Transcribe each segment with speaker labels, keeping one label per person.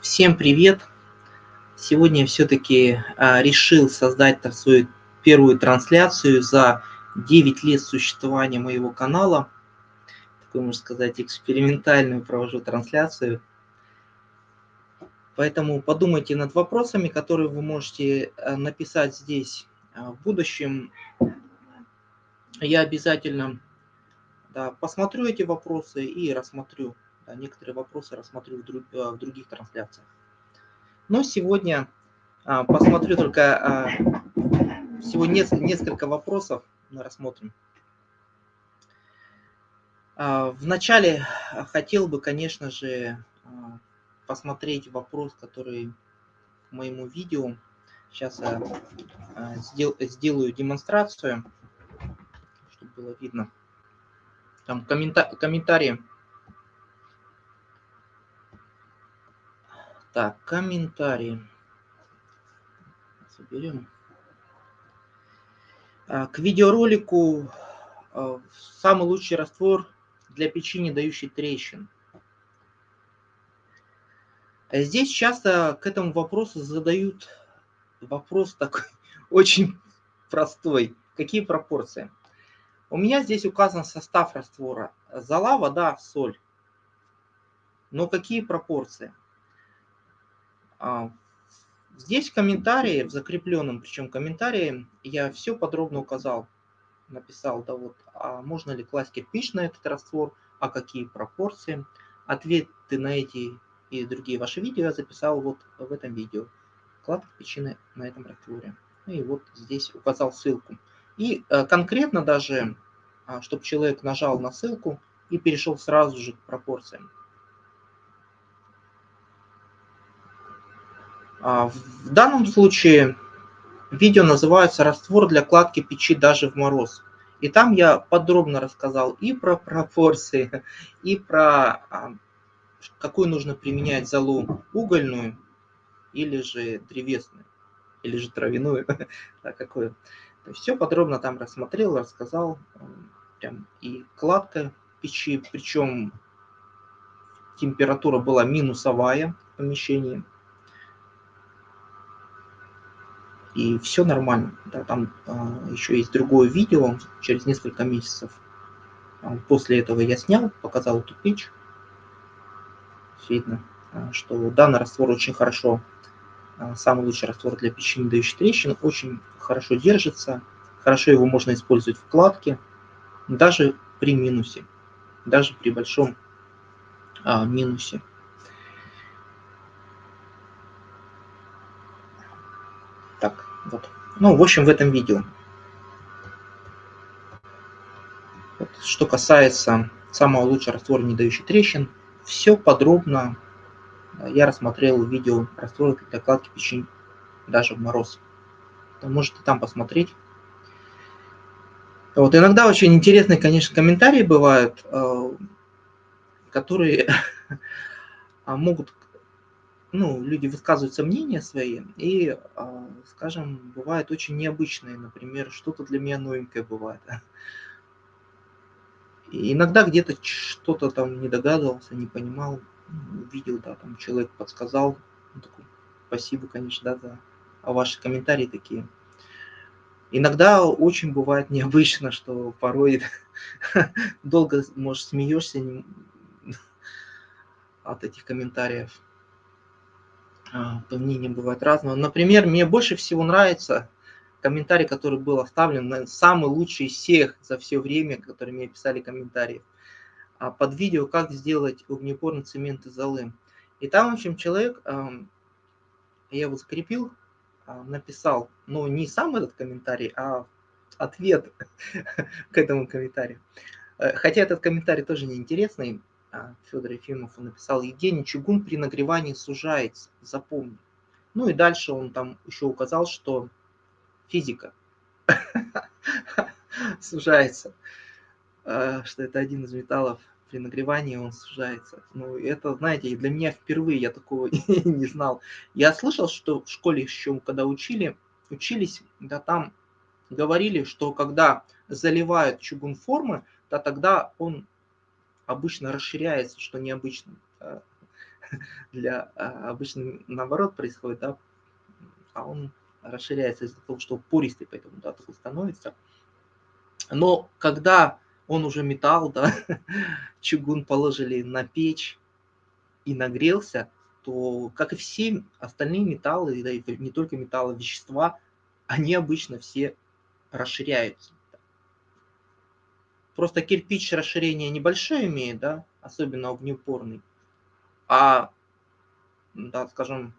Speaker 1: Всем привет! Сегодня все-таки а, решил создать свою первую трансляцию за 9 лет существования моего канала. Такую, можно сказать, экспериментальную провожу трансляцию. Поэтому подумайте над вопросами, которые вы можете а, написать здесь а, в будущем. Я обязательно да, посмотрю эти вопросы и рассмотрю некоторые вопросы рассмотрю в, друг, а, в других трансляциях. Но сегодня а, посмотрю только всего несколько вопросов мы рассмотрим. Вначале хотел бы, конечно же, посмотреть вопрос, который к моему видео. Сейчас я сделаю демонстрацию, чтобы было видно. Там комментарии Так, комментарии. Соберем. А, к видеоролику а, самый лучший раствор для печи, дающий трещин. Здесь часто к этому вопросу задают вопрос такой очень простой. Какие пропорции? У меня здесь указан состав раствора. Зола, вода, соль. Но какие пропорции? А, здесь в комментарии, в закрепленном причем комментарии, я все подробно указал. Написал, да вот, а можно ли класть кирпич на этот раствор, а какие пропорции. Ответы на эти и другие ваши видео я записал вот в этом видео. Кладка кирпичи на этом растворе. Ну и вот здесь указал ссылку. И э, конкретно даже, а, чтобы человек нажал на ссылку и перешел сразу же к пропорциям. В данном случае видео называется «Раствор для кладки печи даже в мороз». И там я подробно рассказал и про пропорции, и про а, какую нужно применять залу угольную или же древесную, или же травяную, да, какую. То есть все подробно там рассмотрел, рассказал. Прям и кладка печи, причем температура была минусовая в помещении. И все нормально. Да, там а, еще есть другое видео через несколько месяцев. А, после этого я снял, показал эту печь. Видно, а, что данный раствор очень хорошо, а, самый лучший раствор для печи, не дающий трещин, очень хорошо держится, хорошо его можно использовать в кладке, даже при минусе, даже при большом а, минусе. Так, вот. Ну, в общем, в этом видео. Вот. Что касается самого лучшего раствора, не дающий трещин, все подробно я рассмотрел видео раствора для кладки печень даже в мороз. Можете там посмотреть. Вот иногда очень интересные, конечно, комментарии бывают, э, которые могут ну, люди высказываются мнения свои, и, а, скажем, бывает очень необычные, например, что-то для меня новенькое бывает. И иногда где-то что-то там не догадывался, не понимал, видел, да, там человек подсказал, ну, такой, спасибо, конечно, да, за а ваши комментарии такие. Иногда очень бывает необычно, что порой долго, может, смеешься от этих комментариев. А, по мнениям бывает разного. Например, мне больше всего нравится комментарий, который был оставлен, самый лучший из всех за все время, которые мне писали комментарии, а, под видео «Как сделать огнепорный цемент из золы». И там, в общем, человек, я его закрепил, а, написал, ну, не сам этот комментарий, а ответ к этому комментарию. Э, хотя этот комментарий тоже неинтересный, Федор Ефимов написал, Евгений, чугун при нагревании сужается, запомни. Ну и дальше он там еще указал, что физика сужается, а, что это один из металлов при нагревании он сужается. Ну, это, знаете, для меня впервые я такого не знал. Я слышал, что в школе еще, когда учили, учились, да там говорили, что когда заливают чугун формы, то тогда он обычно расширяется, что необычно. для а, обычно наоборот происходит, да, а он расширяется из-за того, что пористый, поэтому да, такой становится. Но когда он уже металл, да, чугун положили на печь и нагрелся, то, как и все остальные металлы, да, и не только металлы, вещества, они обычно все расширяются. Просто кирпич расширение небольшое имеет, да, особенно огнеупорный. А, да, скажем,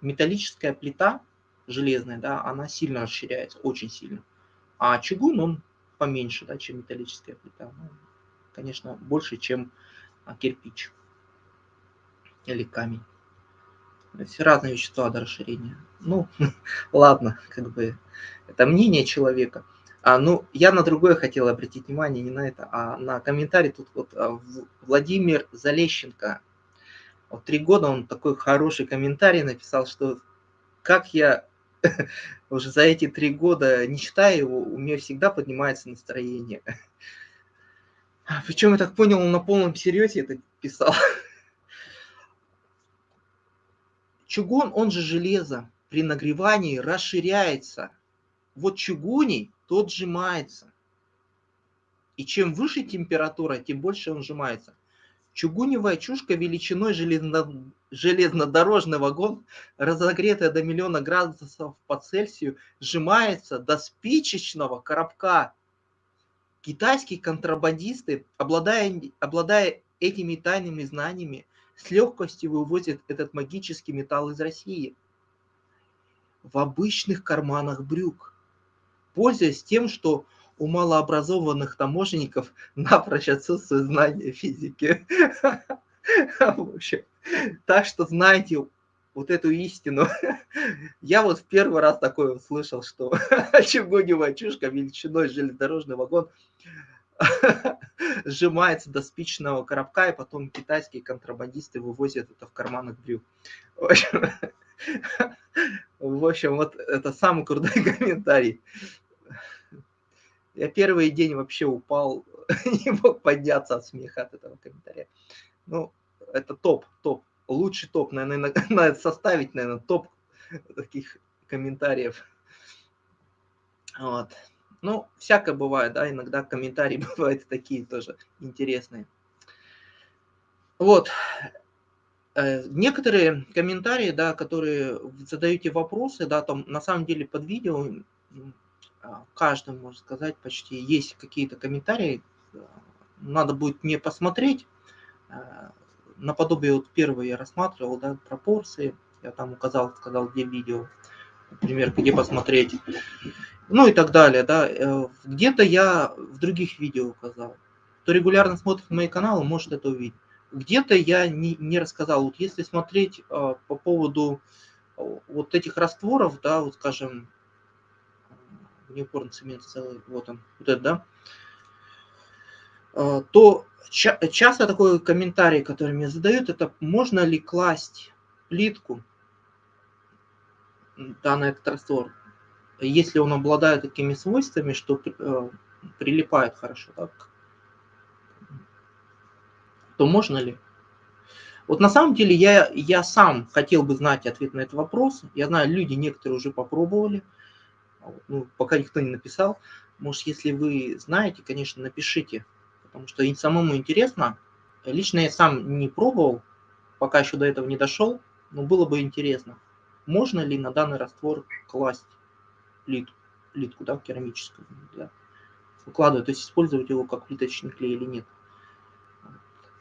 Speaker 1: металлическая плита железная, да, она сильно расширяется, очень сильно. А чугун, он поменьше, да, чем металлическая плита. Ну, конечно, больше, чем а, кирпич или камень. Есть разные вещества до расширения. Ну, ладно, как бы это мнение человека. А, ну, я на другое хотел обратить внимание, не на это, а на комментарий. Тут вот а, Владимир Залещенко. Вот три года он такой хороший комментарий написал, что как я уже за эти три года не читаю его, у меня всегда поднимается настроение. Причем я так понял, он на полном серьезе это писал. Чугун, он же железо, при нагревании расширяется. Вот чугуний, тот сжимается. И чем выше температура, тем больше он сжимается. Чугуневая чушка величиной железно, железнодорожный вагон, разогретая до миллиона градусов по Цельсию, сжимается до спичечного коробка. Китайские контрабандисты, обладая, обладая этими тайными знаниями, с легкостью вывозят этот магический металл из России в обычных карманах брюк, пользуясь тем, что у малообразованных таможенников напрочь отсутствует знание физики. Так что знайте вот эту истину. Я вот в первый раз такое услышал, что чугуневая чушка величиной железнодорожный вагон сжимается до спичного коробка, и потом китайские контрабандисты вывозят это в карманах брюк. В общем, в общем, вот это самый крутой комментарий. Я первый день вообще упал, не мог подняться от смеха от этого комментария. Ну, это топ, топ. Лучший топ, наверное, надо составить, наверное, топ таких комментариев. Вот. Ну, всякое бывает, да, иногда комментарии бывают такие тоже интересные. Вот. Э, некоторые комментарии, да, которые задаете вопросы, да, там на самом деле под видео а, каждом, можно сказать, почти есть какие-то комментарии. Надо будет мне посмотреть. А, наподобие вот первого я рассматривал, да, пропорции. Я там указал, сказал, где видео, например, где посмотреть. Ну и так далее, да. Э, где-то я в других видео указал. Кто регулярно смотрит мои каналы, может это увидеть. Где-то я не, не рассказал. Вот если смотреть э, по поводу вот этих растворов, да, вот скажем, неупорный цемент целый, вот он, вот это, да, а, то ча часто такой комментарий, который мне задают, это можно ли класть плитку, данный этот раствор, если он обладает такими свойствами, что э, прилипает хорошо, так, то можно ли? Вот на самом деле я, я сам хотел бы знать ответ на этот вопрос. Я знаю, люди некоторые уже попробовали, ну, пока никто не написал. Может, если вы знаете, конечно, напишите, потому что и самому интересно. Лично я сам не пробовал, пока еще до этого не дошел, но было бы интересно, можно ли на данный раствор класть плитку, плитку да, керамическую, да, укладывать, то есть использовать его как плиточный клей или нет.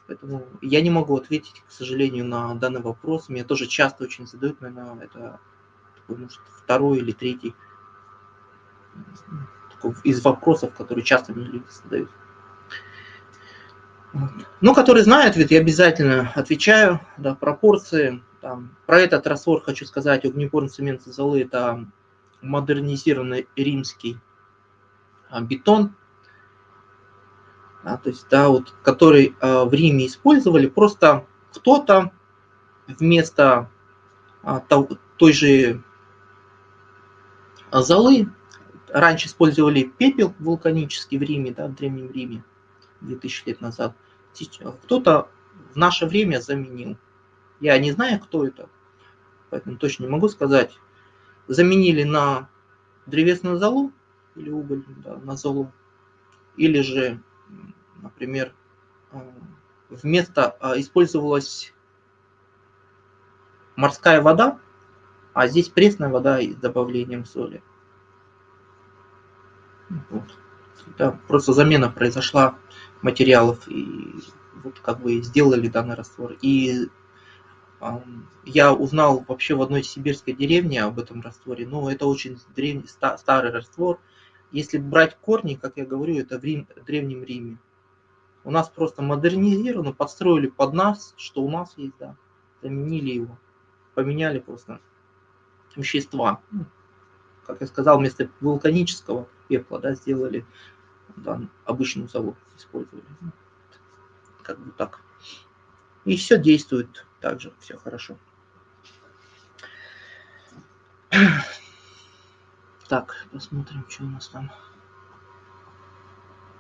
Speaker 1: Поэтому я не могу ответить, к сожалению, на данный вопрос. Меня тоже часто очень задают, наверное, это может, второй или третий из вопросов, которые часто мне люди задают. Ну, который знает, ведь я обязательно отвечаю, да, пропорции. Там, про этот раствор хочу сказать, огнепорный цемент золы – это модернизированный римский а, бетон, а, то есть, да, вот, который а, в Риме использовали, просто кто-то вместо а, той же золы раньше использовали пепел вулканический в Риме, да, в Древнем Риме, 2000 лет назад. Кто-то в наше время заменил Я не знаю, кто это, поэтому точно не могу сказать. Заменили на древесную золу или уголь, да, на золу. Или же, например, э, вместо а, использовалась морская вода, а здесь пресная вода с добавлением соли. Вот. Да, просто замена произошла материалов, и вот как бы сделали данный раствор. И я узнал вообще в одной сибирской деревне об этом растворе, но это очень древний, старый раствор. Если брать корни, как я говорю, это в Рим, Древнем Риме. У нас просто модернизировано, подстроили под нас, что у нас есть, да, заменили его, поменяли просто вещества. Как я сказал, вместо вулканического пепла, да, сделали да, обычную золу, использовали. Ну, как бы так. И все действует также, все хорошо. Так, посмотрим, что у нас там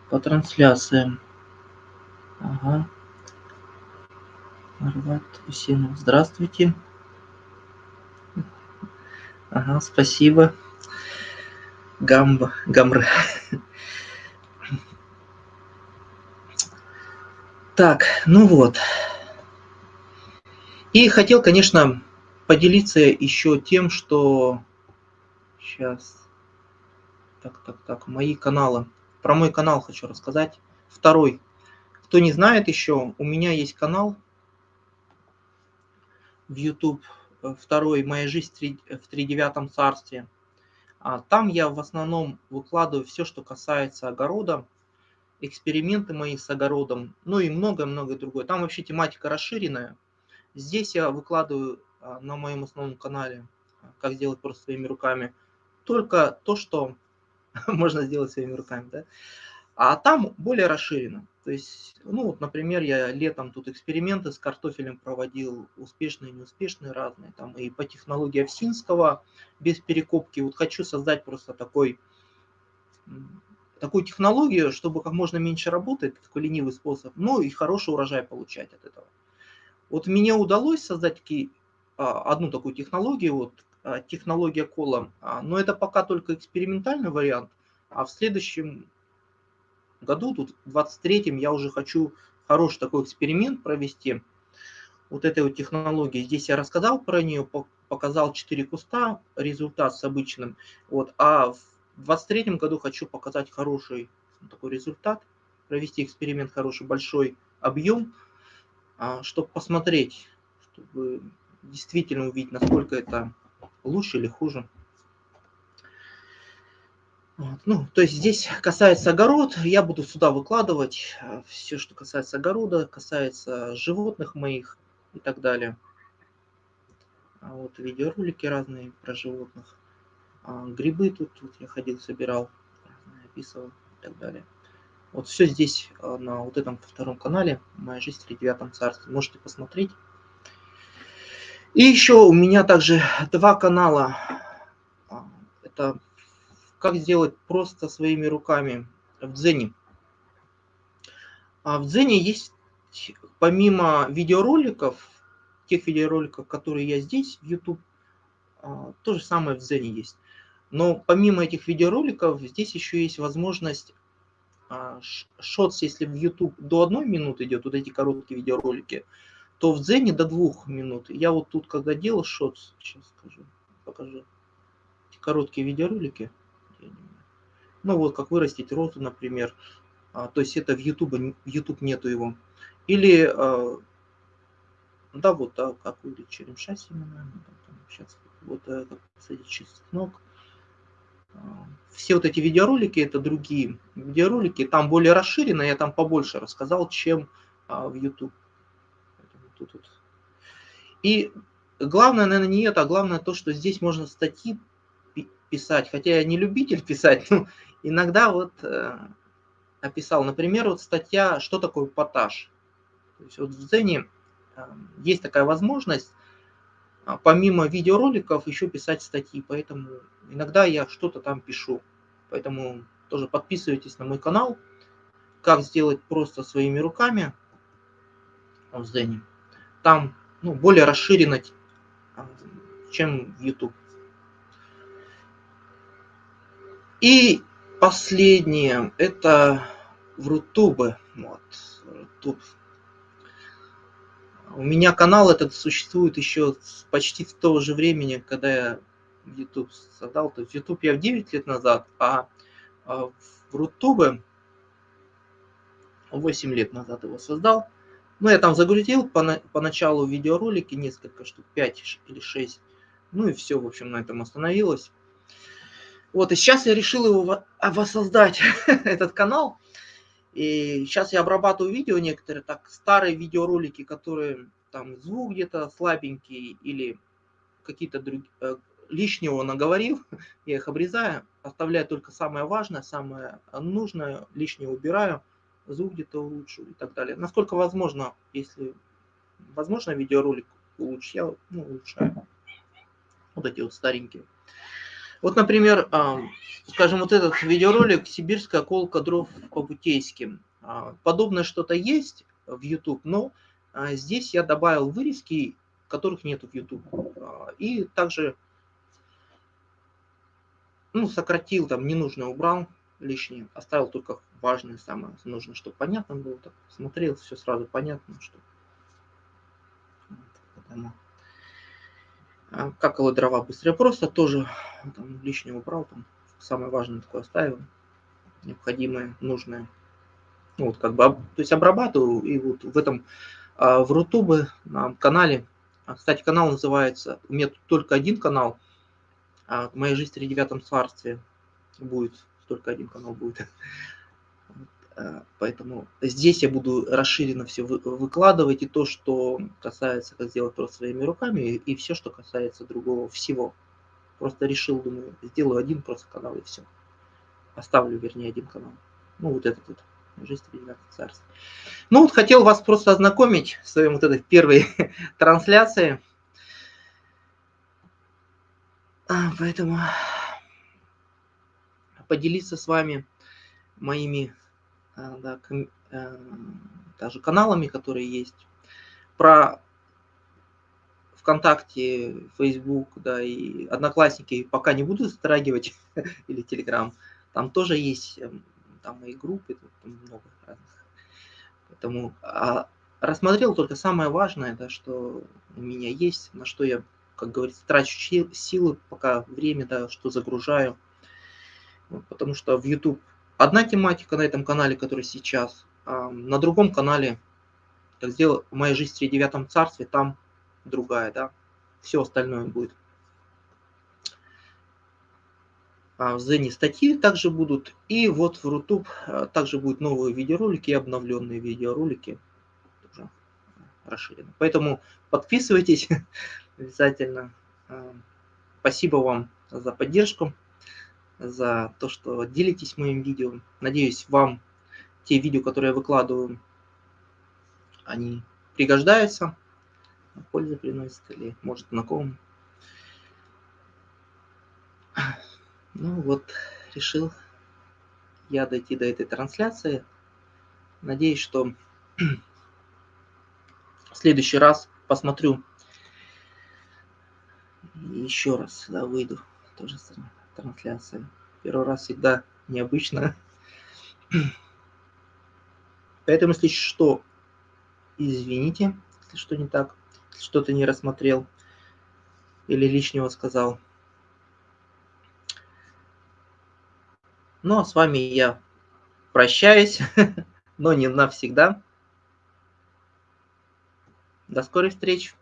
Speaker 1: по трансляциям. Ага. Марват Усенов, здравствуйте. Ага, спасибо. Гамба, Гамра. Так, ну вот. И хотел, конечно, поделиться еще тем, что... Сейчас. Так, так, так, мои каналы. Про мой канал хочу рассказать. Второй. Кто не знает еще, у меня есть канал в YouTube. Второй «Моя жизнь в тридевятом царстве». А там я в основном выкладываю все, что касается огорода, эксперименты мои с огородом, ну и много-много другое. Там вообще тематика расширенная. Здесь я выкладываю а, на моем основном канале, как сделать просто своими руками, только то, что можно сделать своими руками. Да? А там более расширено. То есть, ну вот, например, я летом тут эксперименты с картофелем проводил, успешные неуспешные разные, там и по технологии Овсинского, без перекопки. Вот хочу создать просто такой, такую технологию, чтобы как можно меньше работать, такой ленивый способ, но и хороший урожай получать от этого. Вот мне удалось создать таки, а, одну такую технологию, вот а, технология кола, а, но это пока только экспериментальный вариант, а в следующем году, тут в 23-м, я уже хочу хороший такой эксперимент провести вот этой вот технологии. Здесь я рассказал про нее, показал 4 куста, результат с обычным. Вот, а в 23 году хочу показать хороший такой результат, провести эксперимент хороший, большой объем, а, чтобы посмотреть, чтобы действительно увидеть, насколько это лучше или хуже. Вот. Ну, то есть здесь касается огород, я буду сюда выкладывать э, все, что касается огорода, касается животных моих и так далее. А вот видеоролики разные про животных. А грибы тут, тут я ходил, собирал, описывал и так далее. Вот все здесь э, на вот этом втором канале «Моя жизнь в тридевятом царстве». Можете посмотреть. И еще у меня также два канала. А, это как сделать просто своими руками в Дзене. А в Дзене есть, помимо видеороликов, тех видеороликов, которые я здесь в YouTube, а, то же самое в Дзене есть. Но помимо этих видеороликов, здесь еще есть возможность а, шотс, если в YouTube до одной минуты идет, вот эти короткие видеоролики, то в Дзене до двух минут. Я вот тут, когда делал шотс, сейчас скажу, покажу, эти короткие видеоролики, ну вот, как вырастить розу, например. А, то есть это в YouTube, YouTube нету его. Или, а, да, вот, да, как вылечить черемша семена. Сейчас вот э, как посадить чеснок. А, все вот эти видеоролики, это другие видеоролики, там более расширенно, я там побольше рассказал, чем в YouTube. Тут, тут. И главное, наверное, не это, а главное то, что здесь можно статьи писать, хотя я не любитель писать, но иногда вот э, описал, например, вот статья «Что такое поташ?». То есть вот в Дзене э, есть такая возможность, э, помимо видеороликов, еще писать статьи, поэтому иногда я что-то там пишу. Поэтому тоже подписывайтесь на мой канал, как сделать просто своими руками в Дзене. Там ну, более расширенно, чем YouTube. И последнее, это в Рутубе. Вот, Рутуб. У меня канал этот существует еще почти с того же времени, когда я YouTube создал. То есть YouTube я в 9 лет назад, а, а в Рутубе 8 лет назад его создал. Ну, я там загрузил по, поначалу видеоролики, несколько штук, 5 или 6. Ну и все, в общем, на этом остановилось. Вот, и сейчас я решил его воссоздать, этот канал. И сейчас я обрабатываю видео некоторые, так, старые видеоролики, которые там звук где-то слабенький или какие-то другие, э, лишнего наговорил, я их обрезаю, оставляю только самое важное, самое нужное, лишнее убираю, звук где-то улучшу и так далее. Насколько возможно, если возможно видеоролик улучшить, я ну, улучшаю. Вот эти вот старенькие. Вот, например, скажем, вот этот видеоролик «Сибирская колка дров по-бутейски». А, подобное что-то есть в YouTube, но а, здесь я добавил вырезки, которых нет в YouTube. А, и также ну, сократил, там ненужное убрал, лишнее, оставил только важное, самое нужное, чтобы понятно было. Так, смотрел, все сразу понятно, что... Вот, а, как его дрова быстрее просто тоже там, лишнего убрал, там самое важное такое оставил, необходимое, нужное. Ну, вот как бы, то есть обрабатываю, и вот в этом, а, в Рутубе, на канале, а, кстати, канал называется, у меня только один канал, а «Моя жизнь в тридевятом царстве» будет, только один канал будет. Э, поэтому здесь я буду расширенно все выкладывать, и то, что касается, как сделать просто своими руками, и все, что касается другого всего. Просто решил, думаю, сделаю один просто канал и все. Оставлю, вернее, один канал. Ну, вот этот вот. Жизнь Тридевятого царства. Ну, вот хотел вас просто ознакомить с своей вот этой первой трансляцией. А, поэтому поделиться с вами моими Э, да, э, даже каналами, которые есть. Про ВКонтакте, Facebook, да, и Одноклассники пока не буду затрагивать, или Телеграм. Там тоже есть, эм, там и группы, там много разных. Поэтому а, рассмотрел только самое важное, да, что у меня есть, на что я, как говорится, трачу силы, пока время, да, что загружаю. потому что в YouTube одна тематика на этом канале, который сейчас, на другом канале, как сделал «Моя жизнь в тридевятом царстве», там другая, да, все остальное будет. А в Зене статьи также будут, и вот в Рутуб а, также будут новые видеоролики и обновленные видеоролики, тоже расширенно. Поэтому подписывайтесь обязательно. Спасибо вам за поддержку за то, что делитесь моим видео. Надеюсь, вам те видео, которые я выкладываю, они пригождаются, пользу приносят или, может, знакомым. Ну вот, решил я дойти до этой трансляции. Надеюсь, что в следующий раз посмотрю еще раз, да, выйду. Тоже самое трансляция. Первый раз всегда необычно. Поэтому, если что, извините, если что не так, что-то не рассмотрел или лишнего сказал. Ну, а с вами я прощаюсь, но не навсегда. До скорых встреч!